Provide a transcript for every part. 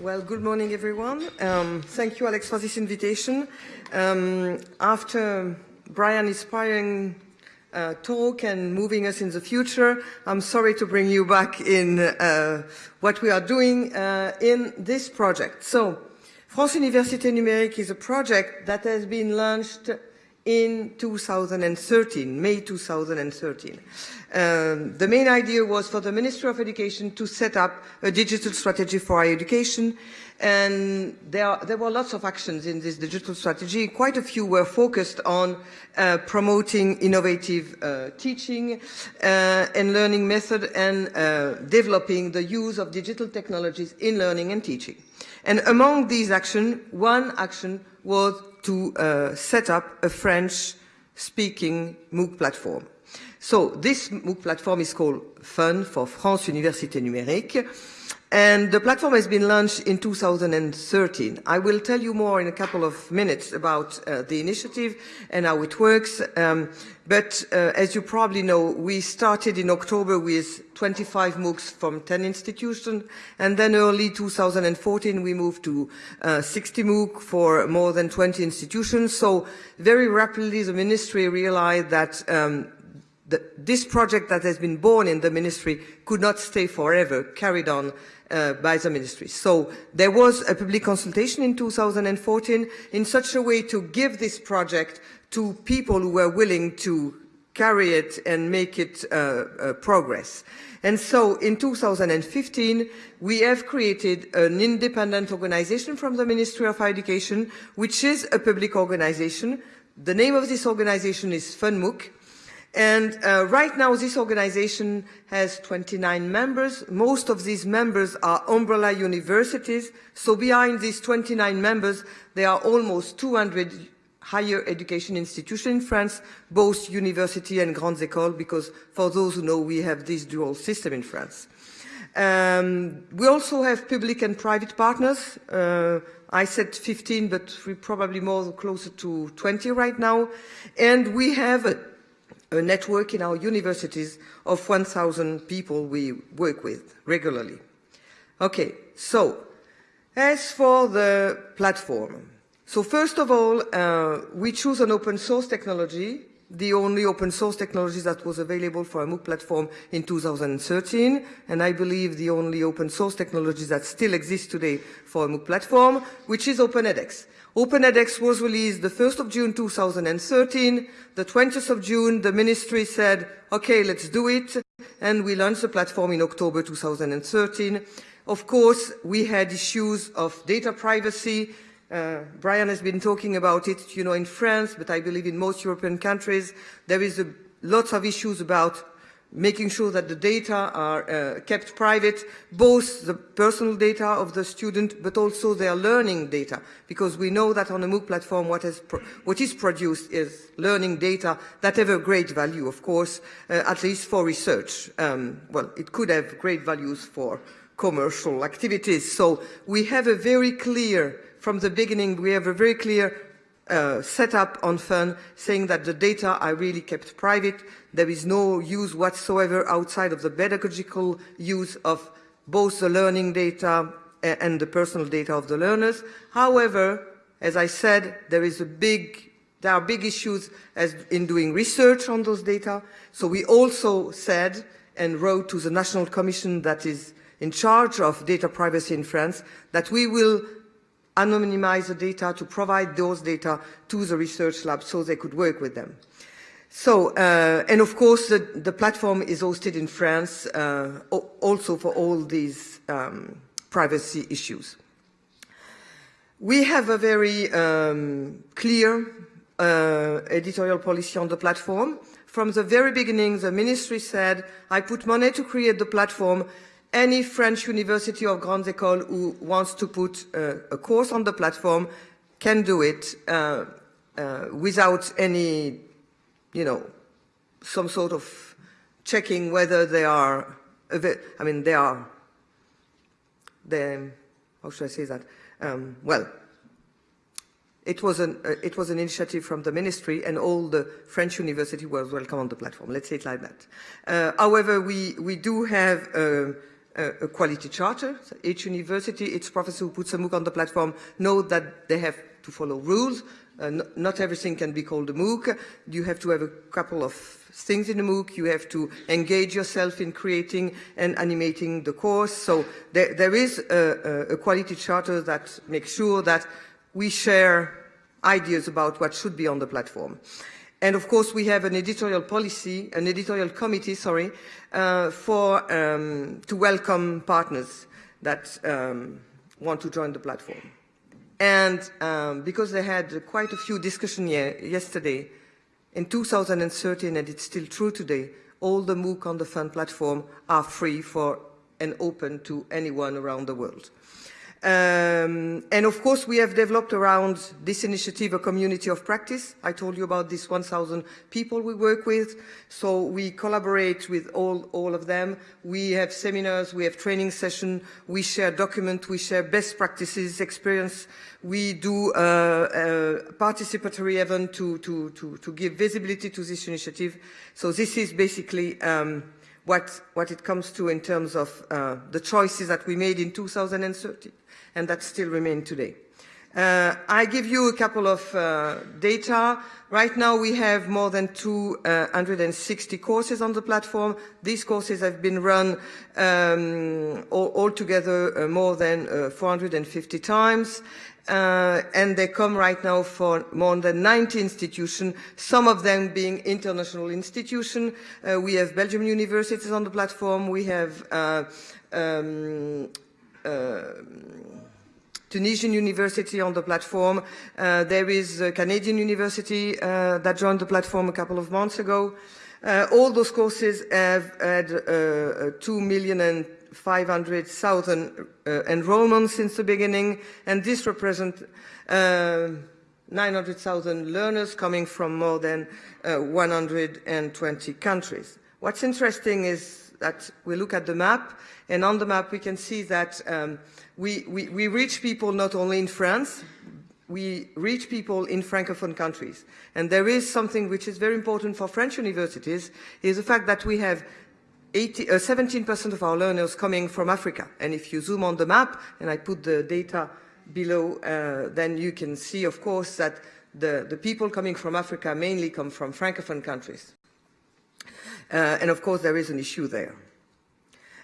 Well, good morning, everyone. Um, thank you, Alex, for this invitation. Um, after Brian inspiring uh, talk and moving us in the future, I'm sorry to bring you back in uh, what we are doing uh, in this project. So, France Université Numérique is a project that has been launched in 2013, May 2013. Um, the main idea was for the Ministry of Education to set up a digital strategy for higher education and there, there, were lots of actions in this digital strategy. Quite a few were focused on uh, promoting innovative uh, teaching uh, and learning method and uh, developing the use of digital technologies in learning and teaching. And among these actions, one action was to uh, set up a French-speaking MOOC platform. So this MOOC platform is called FUN for France Université Numérique. And the platform has been launched in 2013. I will tell you more in a couple of minutes about uh, the initiative and how it works. Um, but uh, as you probably know, we started in October with 25 MOOCs from 10 institutions. And then early 2014, we moved to uh, 60 MOOC for more than 20 institutions. So very rapidly, the ministry realized that um, this project that has been born in the ministry could not stay forever, carried on uh, by the ministry. So there was a public consultation in 2014 in such a way to give this project to people who were willing to carry it and make it uh, uh, progress. And so in 2015, we have created an independent organization from the Ministry of Education, which is a public organization. The name of this organization is FUNMOOC, and uh, right now, this organization has 29 members. Most of these members are umbrella universities. So behind these 29 members, there are almost 200 higher education institutions in France, both university and grandes écoles, because for those who know, we have this dual system in France. Um, we also have public and private partners. Uh, I said 15, but we're probably more closer to 20 right now. And we have a a network in our universities of 1,000 people we work with regularly. Okay, so as for the platform, so first of all, uh, we choose an open source technology, the only open source technology that was available for a MOOC platform in 2013, and I believe the only open source technology that still exists today for a MOOC platform, which is OpenEdX. OpenEdX was released the 1st of June 2013. The 20th of June, the ministry said, okay, let's do it. And we launched the platform in October 2013. Of course, we had issues of data privacy. Uh, Brian has been talking about it, you know, in France, but I believe in most European countries, there is a, lots of issues about making sure that the data are uh, kept private, both the personal data of the student, but also their learning data, because we know that on a MOOC platform, what is, what is produced is learning data that have a great value, of course, uh, at least for research. Um, well, it could have great values for commercial activities. So we have a very clear, from the beginning, we have a very clear uh, set up on FUN saying that the data are really kept private. There is no use whatsoever outside of the pedagogical use of both the learning data and the personal data of the learners. However, as I said, there is a big, there are big issues as in doing research on those data. So we also said and wrote to the National Commission that is in charge of data privacy in France that we will anonymize the data, to provide those data to the research lab so they could work with them. So, uh, and of course, the, the, platform is hosted in France uh, also for all these um, privacy issues. We have a very um, clear uh, editorial policy on the platform. From the very beginning, the ministry said, I put money to create the platform any French university or Grande École who wants to put uh, a course on the platform can do it uh, uh, without any, you know, some sort of checking whether they are, I mean, they are, they, how should I say that? Um, well, it was, an, uh, it was an initiative from the ministry and all the French university was welcome on the platform. Let's say it like that. Uh, however, we, we do have uh, a quality charter. So each university, each professor who puts a MOOC on the platform know that they have to follow rules. Uh, not everything can be called a MOOC. You have to have a couple of things in a MOOC. You have to engage yourself in creating and animating the course. So there, there is a, a quality charter that makes sure that we share ideas about what should be on the platform. And of course, we have an editorial policy, an editorial committee, sorry, uh, for um, to welcome partners that um, want to join the platform. And um, because they had quite a few discussions yesterday, in 2013, and it's still true today, all the MOOC on the FUN platform are free for and open to anyone around the world. Um, and of course, we have developed around this initiative a community of practice. I told you about this 1,000 people we work with. So we collaborate with all, all of them. We have seminars, we have training sessions, we share documents, we share best practices, experience. We do uh, a participatory event to, to, to, to give visibility to this initiative. So this is basically um, what, what it comes to in terms of uh, the choices that we made in 2013 and that still remain today. Uh, I give you a couple of uh, data. Right now we have more than 260 courses on the platform. These courses have been run um, all, altogether uh, more than uh, 450 times. Uh, and they come right now for more than 90 institutions, some of them being international institutions. Uh, we have Belgium universities on the platform. We have um, Tunisian University on the platform. Uh, there is a Canadian University uh, that joined the platform a couple of months ago. Uh, all those courses have had uh, uh, 2 million and 500,000 uh, enrollments since the beginning, and this represents 900,000 learners coming from more than 120 countries. What's interesting is that we look at the map, and on the map we can see that um, we, we, we reach people not only in France, we reach people in Francophone countries. And there is something which is very important for French universities, is the fact that we have 17% uh, of our learners coming from Africa. And if you zoom on the map, and I put the data below, uh, then you can see, of course, that the, the people coming from Africa mainly come from Francophone countries. Uh, and of course, there is an issue there.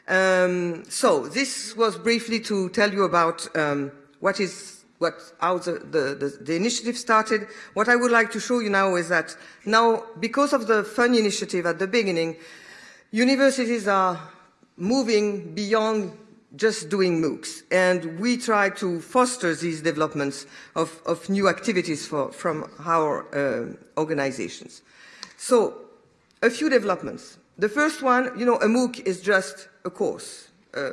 Um, so this was briefly to tell you about um, what is what how the, the, the, initiative started. What I would like to show you now is that now, because of the fun initiative at the beginning, universities are moving beyond just doing MOOCs. And we try to foster these developments of, of new activities for, from our uh, organizations. So, a few developments. The first one, you know, a MOOC is just a course. Uh,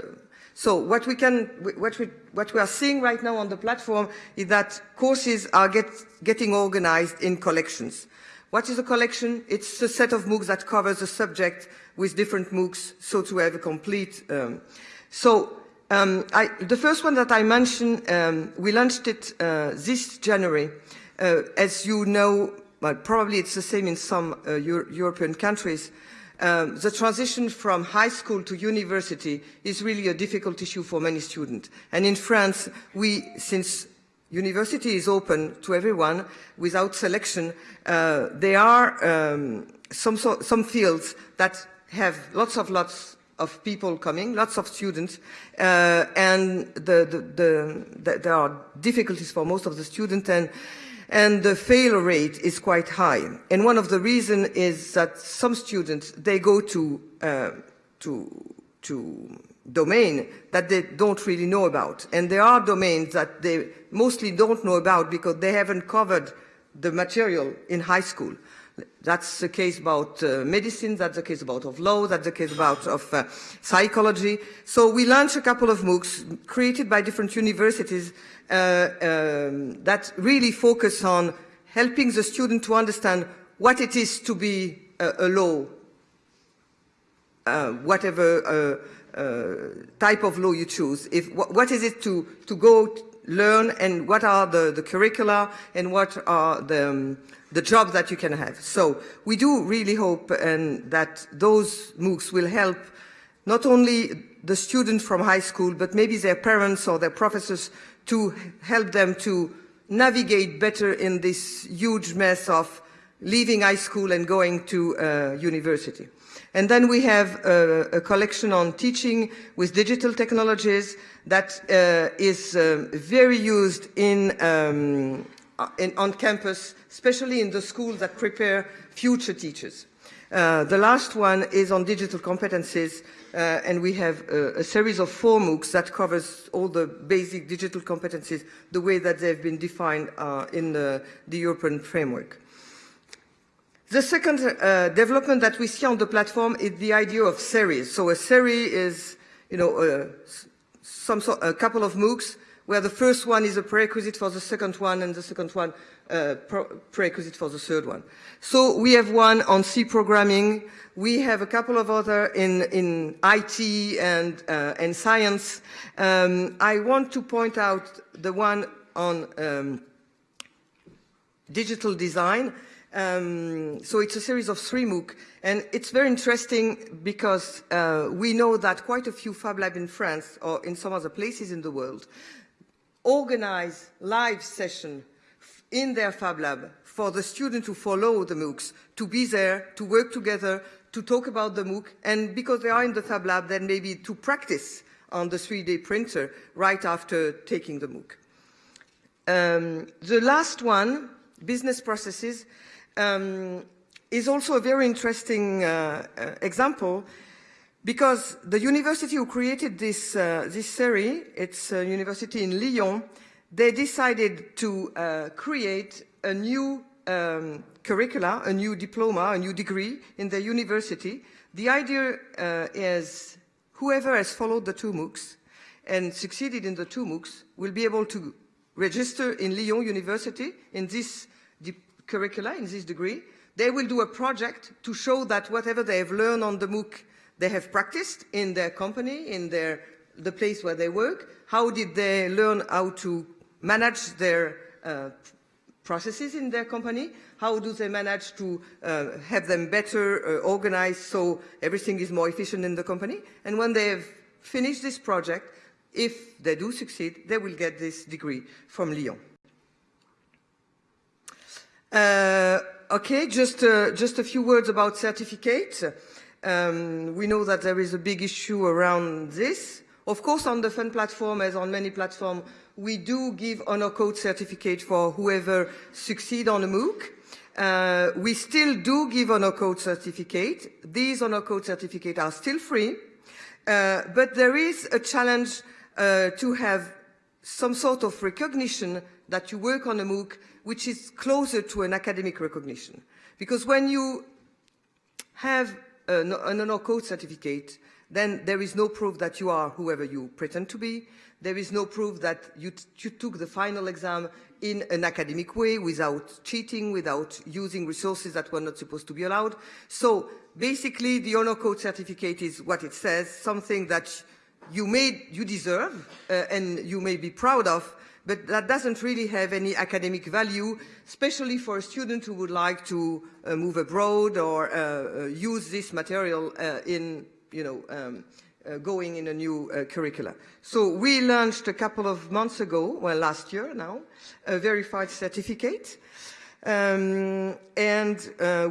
so what we can, what we, what we are seeing right now on the platform is that courses are get, getting organized in collections. What is a collection? It's a set of MOOCs that covers a subject with different MOOCs, so to have a complete. Um, so um, I, the first one that I mentioned, um, we launched it uh, this January. Uh, as you know, well, probably it's the same in some uh, Euro European countries. Um, the transition from high school to university is really a difficult issue for many students. And in France, we, since university is open to everyone without selection, uh, there are um, some, so, some fields that have lots of lots of people coming, lots of students, uh, and the, the, the, there are difficulties for most of the students, and and the failure rate is quite high. And one of the reasons is that some students, they go to, uh, to, to domain that they don't really know about. And there are domains that they mostly don't know about because they haven't covered the material in high school. That's the case about uh, medicine, that's the case about of law, that's the case about of uh, psychology. So we launched a couple of MOOCs created by different universities uh, um, that really focus on helping the student to understand what it is to be a, a law, uh, whatever uh, uh, type of law you choose. If, wh what is it to, to go learn and what are the, the curricula and what are the, um, the jobs that you can have. So we do really hope and that those MOOCs will help not only the student from high school, but maybe their parents or their professors to help them to navigate better in this huge mess of leaving high school and going to uh, university. And then we have a, a, collection on teaching with digital technologies that uh, is uh, very used in, um, in, on campus, especially in the schools that prepare future teachers. Uh, the last one is on digital competencies, uh, and we have a, a, series of four MOOCs that covers all the basic digital competencies the way that they've been defined uh, in the, the European framework. The second uh, development that we see on the platform is the idea of series. So a series is, you know, uh, some sort, a couple of MOOCs where the first one is a prerequisite for the second one and the second one uh, prerequisite for the third one. So we have one on C programming. We have a couple of other in, in IT and, uh, and science. Um, I want to point out the one on um, digital design um, so it's a series of three MOOC, and it's very interesting because uh, we know that quite a few Fab Labs in France or in some other places in the world organize live session in their Fab Lab for the student to follow the MOOCs, to be there, to work together, to talk about the MOOC, and because they are in the Fab Lab, then maybe to practice on the 3D printer right after taking the MOOC. Um, the last one, business processes, um, is also a very interesting uh, uh, example because the university who created this, uh, this series, it's a university in Lyon, they decided to uh, create a new um, curricula, a new diploma, a new degree in the university. The idea uh, is whoever has followed the two MOOCs and succeeded in the two MOOCs will be able to register in Lyon University in this curricula in this degree. They will do a project to show that whatever they have learned on the MOOC, they have practiced in their company, in their, the place where they work. How did they learn how to manage their uh, processes in their company? How do they manage to uh, have them better uh, organized so everything is more efficient in the company? And when they have finished this project, if they do succeed, they will get this degree from Lyon. Uh, okay, just, uh, just a few words about certificates. Um, we know that there is a big issue around this. Of course, on the FUN platform, as on many platforms, we do give honor code certificate for whoever succeed on a MOOC. Uh, we still do give honor code certificate. These honor code certificates are still free, uh, but there is a challenge uh, to have some sort of recognition that you work on a MOOC which is closer to an academic recognition. Because when you have an, honor code certificate, then there is no proof that you are whoever you pretend to be. There is no proof that you, you took the final exam in an academic way without cheating, without using resources that were not supposed to be allowed. So basically the honor code certificate is what it says, something that you, may, you deserve uh, and you may be proud of, but that doesn't really have any academic value, especially for a student who would like to uh, move abroad or uh, uh use this material uh, in, you know, um, uh, going in a new uh, curricula. So we launched a couple of months ago, well last year now, a verified certificate. Um, and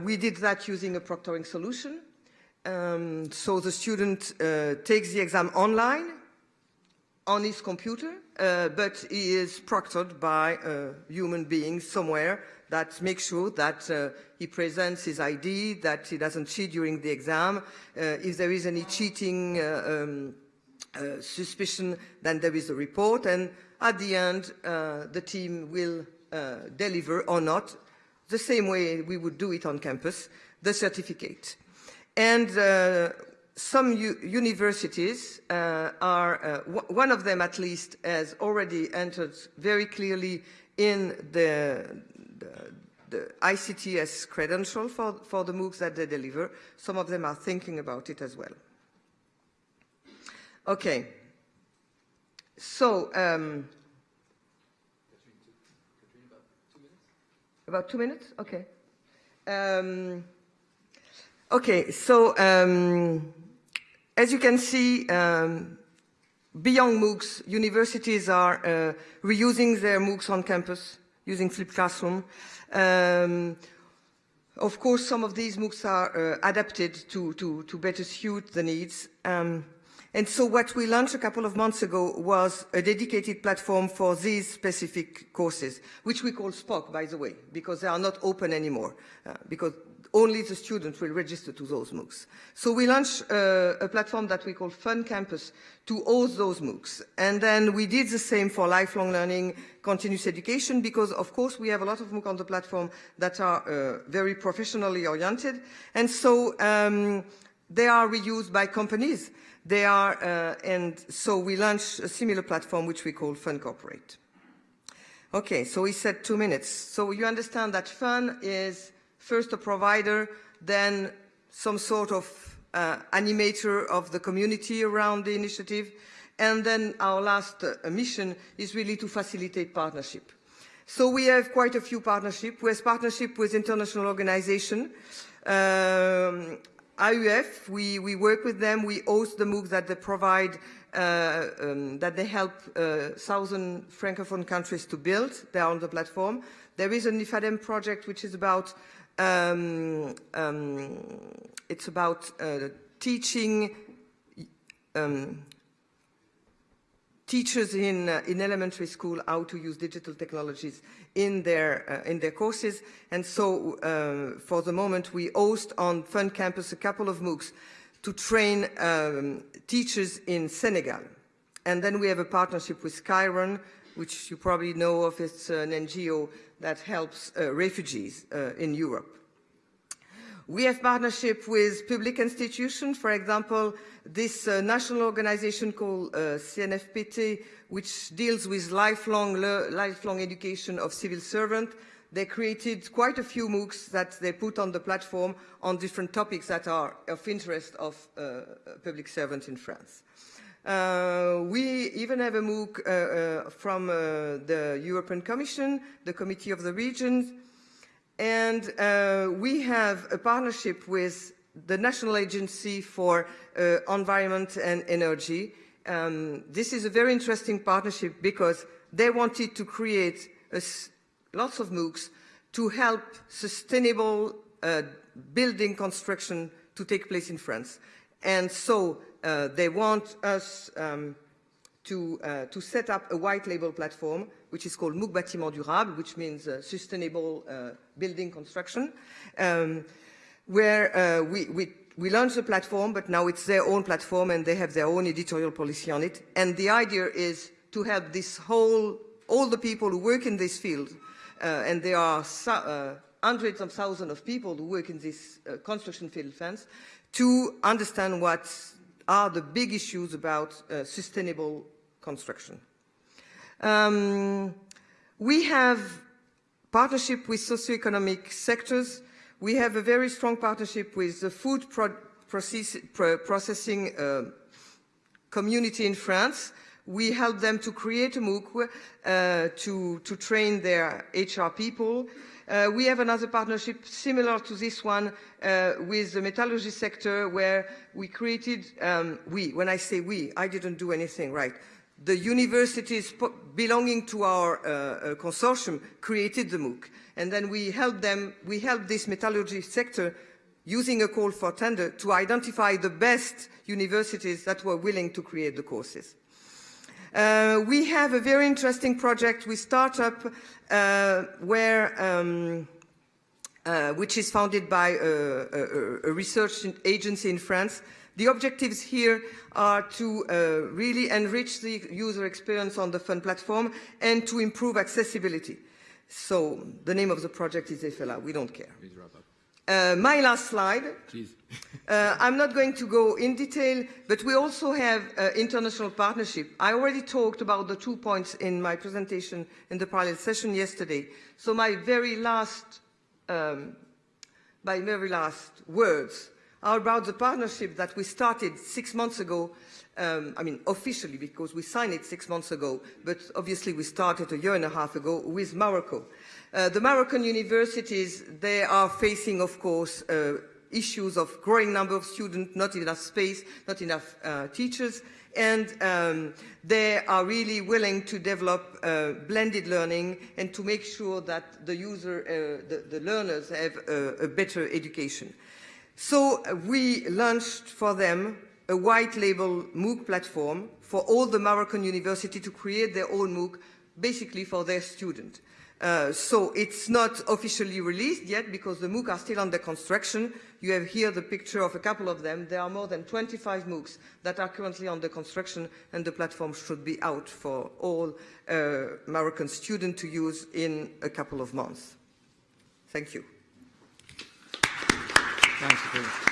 we did that using a proctoring solution. Um, so the student takes the exam online on his computer, uh, but he is proctored by a human being somewhere that makes sure that uh, he presents his ID, that he doesn't cheat during the exam. Uh, if there is any cheating uh, um, uh, suspicion, then there is a report, and at the end, uh, the team will deliver or not, the same way we would do it on campus, the certificate. And some universities uh, are, uh, one of them at least has already entered very clearly in the, the, the ECTS credential for, for the MOOCs that they deliver. Some of them are thinking about it as well. Okay. So, um, about two minutes? Okay. Um, okay, so um, as you can see, um, beyond MOOCs, universities are uh, reusing their MOOCs on campus using flipped classroom. Um, of course, some of these MOOCs are uh, adapted to, to, to, better suit the needs. Um, and so what we launched a couple of months ago was a dedicated platform for these specific courses, which we call SPOC, by the way, because they are not open anymore, uh, because only the students will register to those MOOCs. So we launched uh, a platform that we call Fun Campus to host those MOOCs. And then we did the same for lifelong learning, continuous education, because of course we have a lot of MOOC on the platform that are uh, very professionally oriented. And so um, they are reused by companies. They are, uh, and so we launched a similar platform which we call Fun Corporate. Okay, so we said two minutes. So you understand that Fun is first a provider, then some sort of uh, animator of the community around the initiative, and then our last uh, mission is really to facilitate partnership. So we have quite a few partnerships. We have partnership with international organizations. Um, AUF, we, we work with them, we host the MOOC that they provide, uh, um, that they help uh, thousand Francophone countries to build. They are on the platform. There is an IFADEM project which is about, um, um, it's about uh, teaching um, teachers in, uh, in elementary school how to use digital technologies in their, uh, in their courses. And so uh, for the moment, we host on Fun Campus a couple of MOOCs to train um, teachers in Senegal. And then we have a partnership with Kiron, which you probably know of. It's an NGO that helps uh, refugees uh, in Europe. We have partnership with public institutions, for example, this uh, national organization called uh, CNFPT, which deals with lifelong, lifelong education of civil servants. They created quite a few MOOCs that they put on the platform on different topics that are of interest of uh, public servants in France. Uh, we even have a MOOC uh, uh, from uh, the European Commission, the Committee of the Regions, and uh, we have a partnership with the National Agency for uh, Environment and Energy. Um, this is a very interesting partnership because they wanted to create lots of MOOCs to help sustainable building construction to take place in France. And so uh, they want us um, to, uh, to set up a white label platform which is called MOOC Bâtiment Durable, which means uh, sustainable uh, building construction, um, where uh, we, we, we launched the platform, but now it's their own platform and they have their own editorial policy on it. And the idea is to help this whole, all the people who work in this field, uh, and there are hundreds of thousands of people who work in this construction field fence, to understand what are the big issues about sustainable construction. Um, we have partnership with socioeconomic sectors. We have a very strong partnership with the food pro process pro processing uh, community in France. We help them to create a MOOC uh, to, to train their HR people. Uh, we have another partnership similar to this one uh, with the metallurgy sector where we created, um, we, when I say we, I didn't do anything, right? the universities belonging to our uh, uh consortium created the MOOC. And then we helped them, we helped this metallurgy sector using a call for tender to identify the best universities that were willing to create the courses. Uh, we have a very interesting project with startup uh, where um, uh, which is founded by a, a, a research agency in France the objectives here are to uh, really enrich the user experience on the Fun platform and to improve accessibility. So the name of the project is EFELA. We don't care. Uh, my last slide. Please. uh, I'm not going to go in detail, but we also have uh, international partnership. I already talked about the two points in my presentation in the parallel session yesterday. So my very last, um, my very last words are about the partnership that we started six months ago, um, I mean officially because we signed it six months ago, but obviously we started a year and a half ago with Morocco. Uh, the Moroccan universities, they are facing, of course, uh, issues of growing number of students, not enough space, not enough uh, teachers, and um, they are really willing to develop uh, blended learning and to make sure that the user, uh, the, the, learners have a, a better education. So uh, we launched for them a white label MOOC platform for all the Moroccan university to create their own MOOC, basically for their students. Uh, so it's not officially released yet because the MOOC are still under construction. You have here the picture of a couple of them. There are more than 25 MOOCs that are currently under construction and the platform should be out for all uh, students to use in a couple of months. Thank you. Thanks,